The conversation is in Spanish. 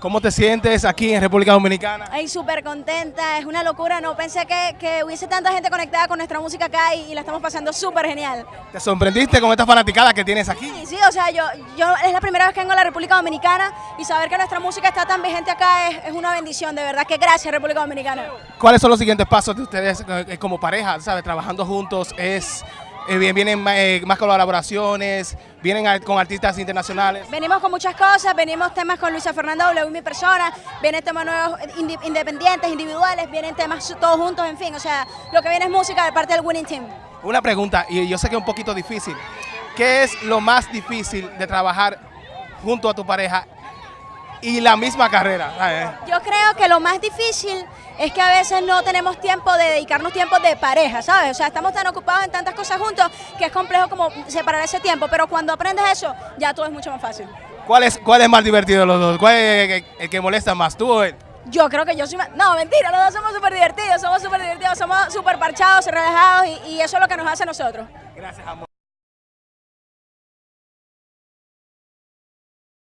¿Cómo te sientes aquí en República Dominicana? Ay, súper contenta, es una locura, no pensé que, que hubiese tanta gente conectada con nuestra música acá y, y la estamos pasando súper genial. ¿Te sorprendiste con esta fanaticada que tienes aquí? Sí, sí, o sea, yo, yo es la primera vez que vengo a la República Dominicana y saber que nuestra música está tan vigente acá es, es una bendición, de verdad que gracias República Dominicana. ¿Cuáles son los siguientes pasos de ustedes eh, como pareja, sabes, trabajando juntos? Es eh, bien- vienen ma- eh, más colaboraciones, vienen a- con artistas internacionales. Venimos con muchas cosas, venimos temas con Luisa Fernanda W, mi persona, vienen temas nuevos indi- independientes, individuales, vienen temas todos juntos, en fin, o sea, lo que viene es música de parte del Winning Team. Una pregunta, y yo sé que es un poquito difícil. ¿Qué es lo más difícil de trabajar junto a tu pareja y la misma carrera? ¿sabes? Yo creo que lo más difícil es que a veces no tenemos tiempo de dedicarnos tiempo de pareja, ¿sabes? O sea, estamos tan ocupados en tantas cosas juntos que es complejo como separar ese tiempo, pero cuando aprendes eso, ya todo es mucho más fácil. ¿Cuál es, ¿Cuál es más divertido de los dos? ¿Cuál es el, el que molesta más, tú o él? Yo creo que yo soy más... No, mentira, los dos somos súper divertidos, somos súper divertidos, somos súper parchados, relajados y, y eso es lo que nos hace a nosotros. Gracias, amor.